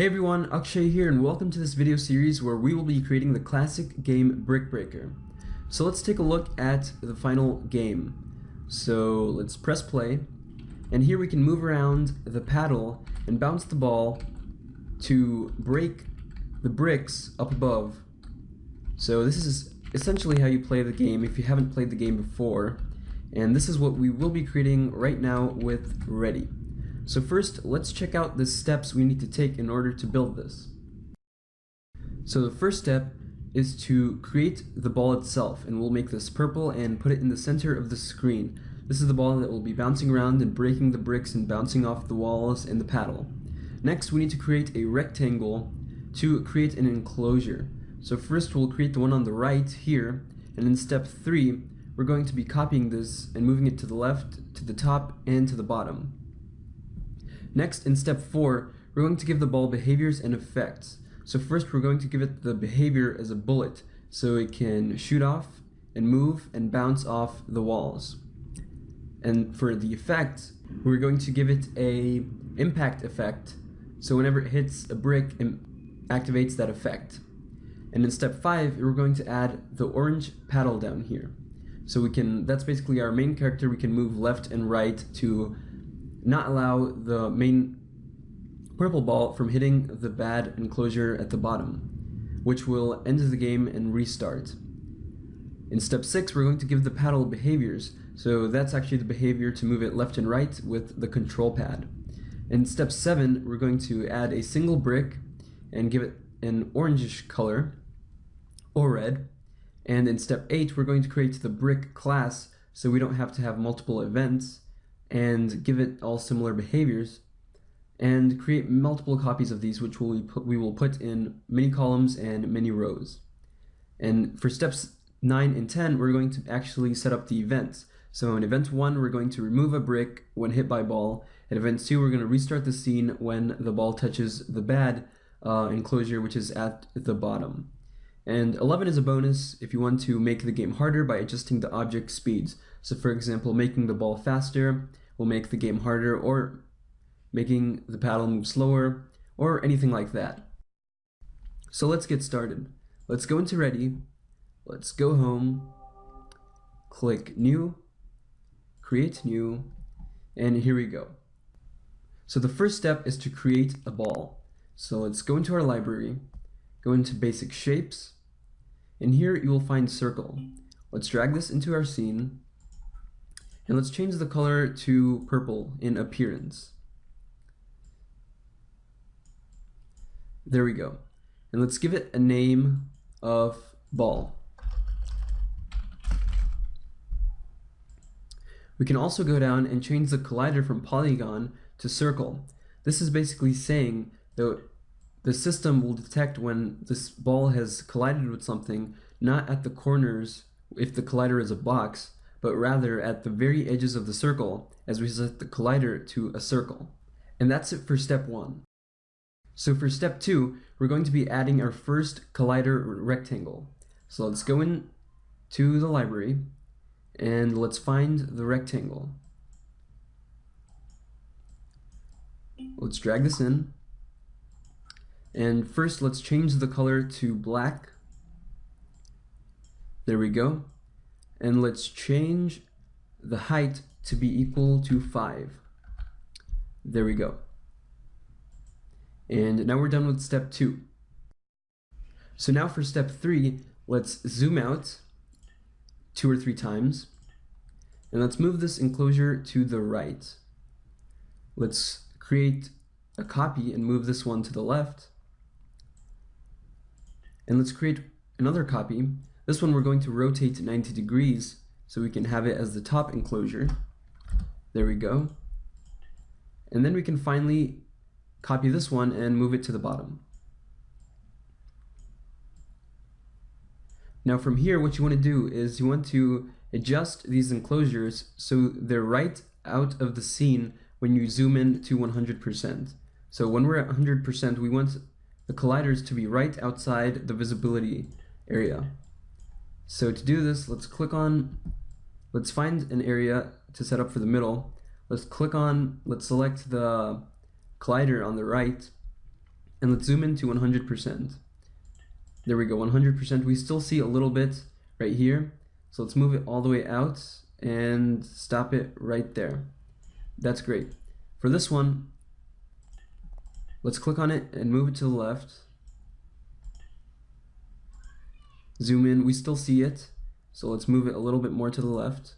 Hey everyone, Akshay here and welcome to this video series where we will be creating the classic game Brick Breaker. So let's take a look at the final game. So let's press play and here we can move around the paddle and bounce the ball to break the bricks up above. So this is essentially how you play the game if you haven't played the game before and this is what we will be creating right now with Ready. So first, let's check out the steps we need to take in order to build this. So the first step is to create the ball itself, and we'll make this purple and put it in the center of the screen. This is the ball that will be bouncing around and breaking the bricks and bouncing off the walls and the paddle. Next, we need to create a rectangle to create an enclosure. So first we'll create the one on the right here, and in step 3, we're going to be copying this and moving it to the left, to the top, and to the bottom. Next, in step 4, we're going to give the ball behaviors and effects. So first we're going to give it the behavior as a bullet, so it can shoot off and move and bounce off the walls. And for the effect, we're going to give it a impact effect, so whenever it hits a brick, it activates that effect. And in step 5, we're going to add the orange paddle down here. So we can, that's basically our main character, we can move left and right to not allow the main purple ball from hitting the bad enclosure at the bottom, which will end the game and restart. In step 6, we're going to give the paddle behaviors, so that's actually the behavior to move it left and right with the control pad. In step 7, we're going to add a single brick and give it an orangish color, or red. And in step 8, we're going to create the brick class so we don't have to have multiple events and give it all similar behaviors and create multiple copies of these which we, put, we will put in many columns and many rows. And for steps 9 and 10 we're going to actually set up the events. So in event 1 we're going to remove a brick when hit by ball. In event 2 we're going to restart the scene when the ball touches the bad uh, enclosure which is at the bottom. And 11 is a bonus if you want to make the game harder by adjusting the object speeds. So for example, making the ball faster will make the game harder or making the paddle move slower or anything like that. So let's get started. Let's go into Ready, let's go home, click New, Create New, and here we go. So the first step is to create a ball. So let's go into our library, go into Basic Shapes, and here you will find Circle. Let's drag this into our scene, and let's change the color to purple in appearance. There we go. And let's give it a name of ball. We can also go down and change the collider from polygon to circle. This is basically saying that the system will detect when this ball has collided with something, not at the corners if the collider is a box, but rather at the very edges of the circle as we set the collider to a circle. And that's it for step one. So for step two, we're going to be adding our first collider rectangle. So let's go in to the library and let's find the rectangle. Let's drag this in. And first let's change the color to black. There we go and let's change the height to be equal to 5. There we go. And now we're done with step 2. So now for step 3, let's zoom out two or three times. And let's move this enclosure to the right. Let's create a copy and move this one to the left. And let's create another copy this one we're going to rotate to 90 degrees so we can have it as the top enclosure. There we go. And then we can finally copy this one and move it to the bottom. Now from here what you want to do is you want to adjust these enclosures so they're right out of the scene when you zoom in to 100%. So when we're at 100% we want the colliders to be right outside the visibility area. So to do this, let's click on, let's find an area to set up for the middle. Let's click on, let's select the collider on the right, and let's zoom in to 100%. There we go, 100%. We still see a little bit right here. So let's move it all the way out and stop it right there. That's great. For this one, let's click on it and move it to the left. Zoom in, we still see it. So let's move it a little bit more to the left.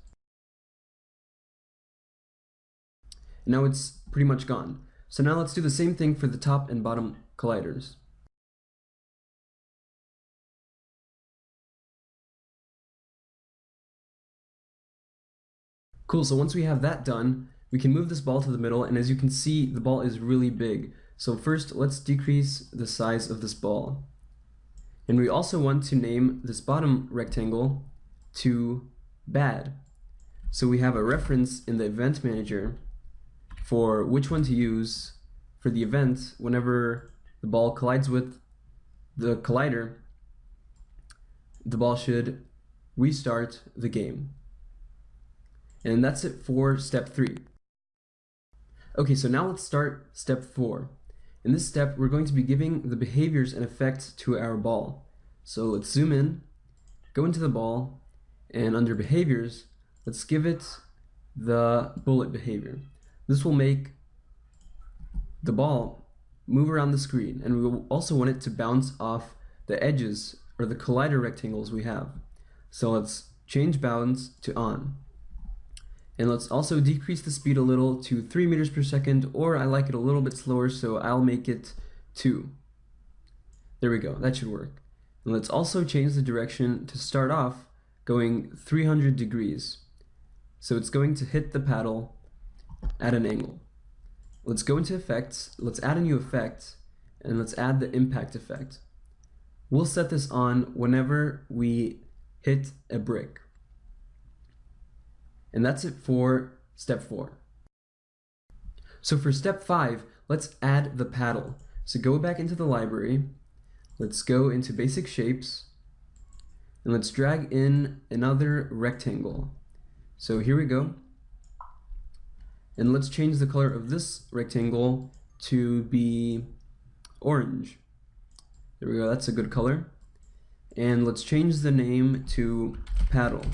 Now it's pretty much gone. So now let's do the same thing for the top and bottom colliders. Cool, so once we have that done, we can move this ball to the middle, and as you can see, the ball is really big. So first, let's decrease the size of this ball. And we also want to name this bottom rectangle to bad. So we have a reference in the event manager for which one to use for the event whenever the ball collides with the collider, the ball should restart the game. And that's it for step three. Okay, so now let's start step four. In this step, we're going to be giving the behaviors and effects to our ball. So let's zoom in, go into the ball, and under behaviors, let's give it the bullet behavior. This will make the ball move around the screen, and we will also want it to bounce off the edges or the collider rectangles we have. So let's change bounce to on. And let's also decrease the speed a little to 3 meters per second, or I like it a little bit slower, so I'll make it 2. There we go, that should work. And let's also change the direction to start off going 300 degrees. So it's going to hit the paddle at an angle. Let's go into effects, let's add a new effect, and let's add the impact effect. We'll set this on whenever we hit a brick. And that's it for step four. So for step five, let's add the paddle. So go back into the library, let's go into basic shapes, and let's drag in another rectangle. So here we go. And let's change the color of this rectangle to be orange. There we go, that's a good color. And let's change the name to paddle.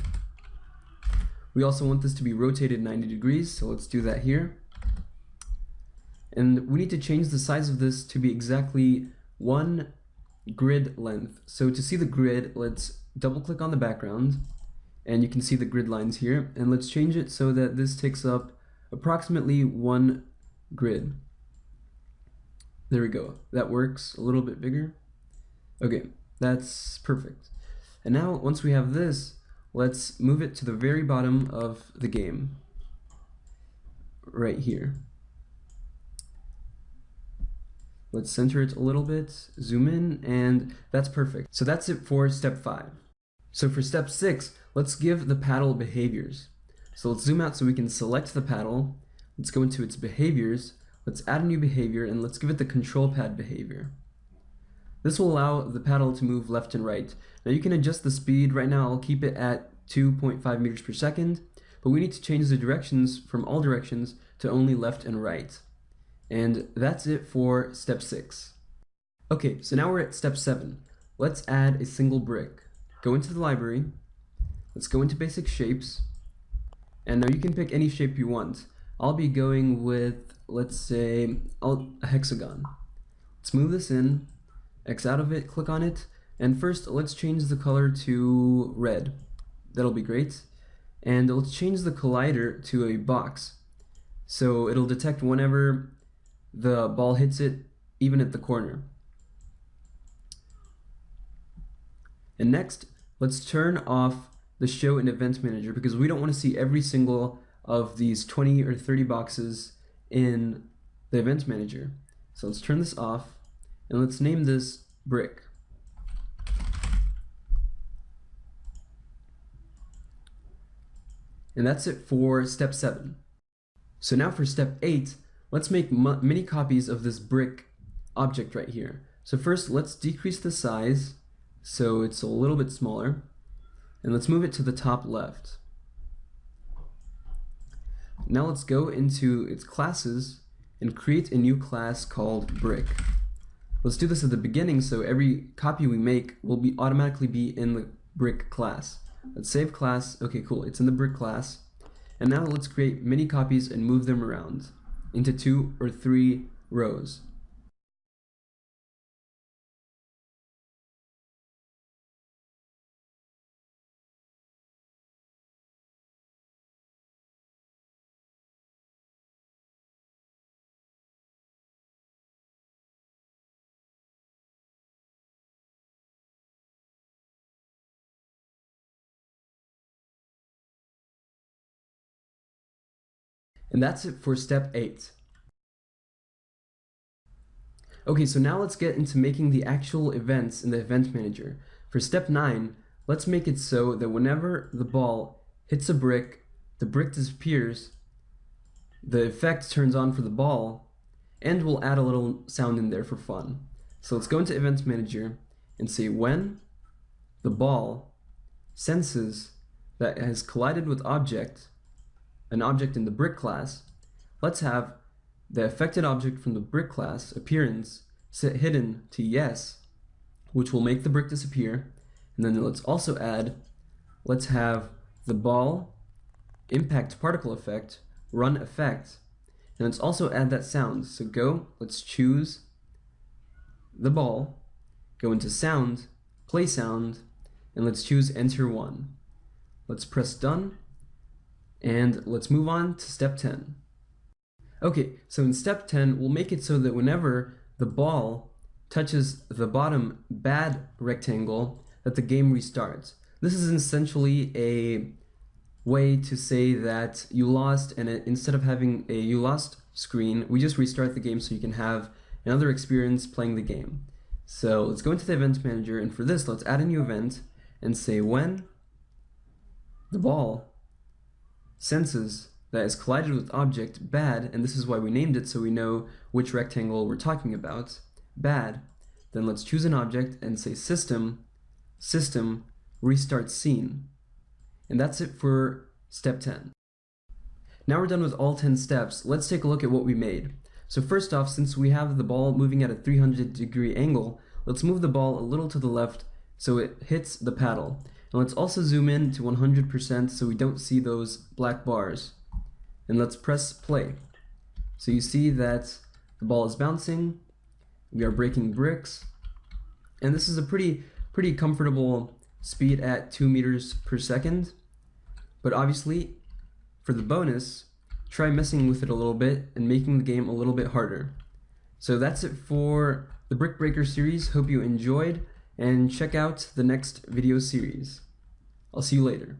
We also want this to be rotated 90 degrees, so let's do that here. And we need to change the size of this to be exactly one grid length. So to see the grid, let's double click on the background, and you can see the grid lines here, and let's change it so that this takes up approximately one grid. There we go. That works a little bit bigger. Okay, that's perfect. And now, once we have this, let's move it to the very bottom of the game. Right here. Let's center it a little bit, zoom in, and that's perfect. So that's it for step five. So for step six, let's give the paddle behaviors. So let's zoom out so we can select the paddle. Let's go into its behaviors. Let's add a new behavior and let's give it the control pad behavior. This will allow the paddle to move left and right. Now you can adjust the speed. Right now I'll keep it at 2.5 meters per second, but we need to change the directions from all directions to only left and right. And that's it for step six. Okay, so now we're at step seven. Let's add a single brick. Go into the library. Let's go into basic shapes. And now you can pick any shape you want. I'll be going with, let's say, a hexagon. Let's move this in, X out of it, click on it, and first let's change the color to red. That'll be great. And let's change the collider to a box. So it'll detect whenever the ball hits it, even at the corner. And next, let's turn off the show and event manager because we don't want to see every single of these 20 or 30 boxes in the event manager. So let's turn this off and let's name this brick. And that's it for step seven. So now for step eight, let's make many copies of this brick object right here. So first let's decrease the size so it's a little bit smaller. And let's move it to the top left. Now let's go into its classes and create a new class called brick. Let's do this at the beginning so every copy we make will be automatically be in the brick class. Let's save class. Okay, cool. It's in the brick class. And now let's create many copies and move them around into two or three rows. And that's it for step 8. Okay, so now let's get into making the actual events in the event manager. For step 9, let's make it so that whenever the ball hits a brick, the brick disappears, the effect turns on for the ball, and we'll add a little sound in there for fun. So let's go into event manager and say when the ball senses that it has collided with object, an object in the brick class, let's have the affected object from the brick class appearance set hidden to yes, which will make the brick disappear. And then let's also add, let's have the ball impact particle effect run effect. And let's also add that sound. So go, let's choose the ball, go into sound, play sound, and let's choose enter one. Let's press done and let's move on to step 10. Okay, so in step 10, we'll make it so that whenever the ball touches the bottom bad rectangle, that the game restarts. This is essentially a way to say that you lost and instead of having a you lost screen, we just restart the game so you can have another experience playing the game. So let's go into the event manager and for this let's add a new event and say when the ball senses that is collided with object bad, and this is why we named it so we know which rectangle we're talking about, bad, then let's choose an object and say system, system, restart scene. And that's it for step 10. Now we're done with all 10 steps, let's take a look at what we made. So first off, since we have the ball moving at a 300 degree angle, let's move the ball a little to the left so it hits the paddle. And let's also zoom in to 100% so we don't see those black bars. And let's press play. So you see that the ball is bouncing, we are breaking bricks, and this is a pretty, pretty comfortable speed at 2 meters per second. But obviously, for the bonus, try messing with it a little bit and making the game a little bit harder. So that's it for the Brick Breaker series. Hope you enjoyed and check out the next video series. I'll see you later.